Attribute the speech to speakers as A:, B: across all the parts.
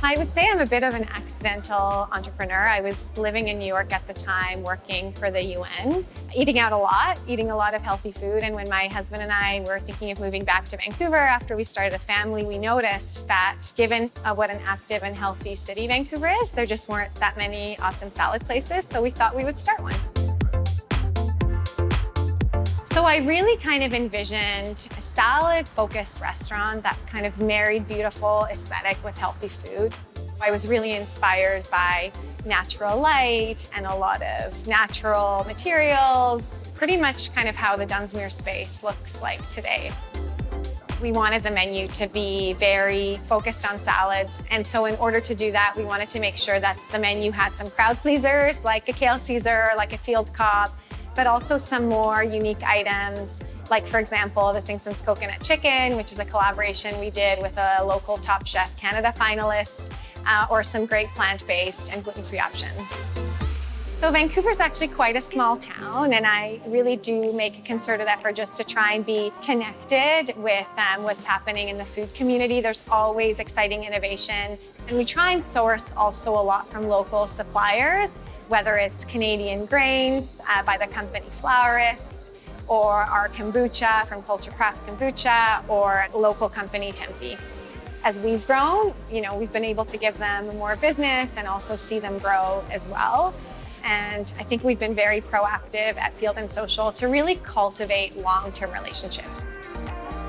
A: I would say I'm a bit of an accidental entrepreneur. I was living in New York at the time, working for the UN, eating out a lot, eating a lot of healthy food. And when my husband and I were thinking of moving back to Vancouver after we started a family, we noticed that given uh, what an active and healthy city Vancouver is, there just weren't that many awesome salad places. So we thought we would start one. So I really kind of envisioned a salad-focused restaurant that kind of married beautiful aesthetic with healthy food. I was really inspired by natural light and a lot of natural materials, pretty much kind of how the Dunsmuir space looks like today. We wanted the menu to be very focused on salads. And so in order to do that, we wanted to make sure that the menu had some crowd pleasers, like a kale Caesar, like a field Cobb, but also some more unique items, like for example, the Sing Sense Coconut Chicken, which is a collaboration we did with a local Top Chef Canada finalist, uh, or some great plant-based and gluten-free options. So Vancouver is actually quite a small town, and I really do make a concerted effort just to try and be connected with um, what's happening in the food community. There's always exciting innovation, and we try and source also a lot from local suppliers whether it's Canadian grains uh, by the company Flourist, or our kombucha from Culture Craft Kombucha, or local company Tempe. As we've grown, you know, we've been able to give them more business and also see them grow as well. And I think we've been very proactive at Field and Social to really cultivate long-term relationships.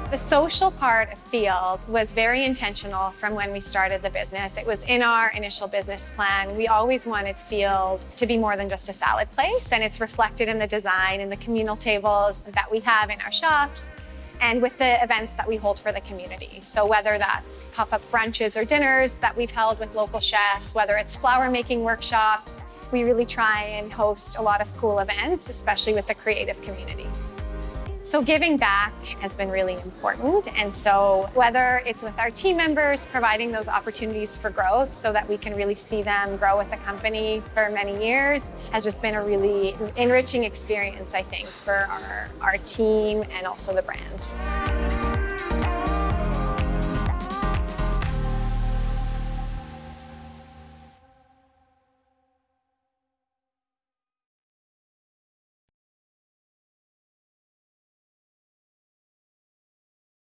A: The social part of Field was very intentional from when we started the business. It was in our initial business plan. We always wanted Field to be more than just a salad place, and it's reflected in the design and the communal tables that we have in our shops and with the events that we hold for the community. So whether that's pop-up brunches or dinners that we've held with local chefs, whether it's flower making workshops, we really try and host a lot of cool events, especially with the creative community. So giving back has been really important. And so whether it's with our team members, providing those opportunities for growth so that we can really see them grow with the company for many years has just been a really enriching experience, I think, for our, our team and also the brand.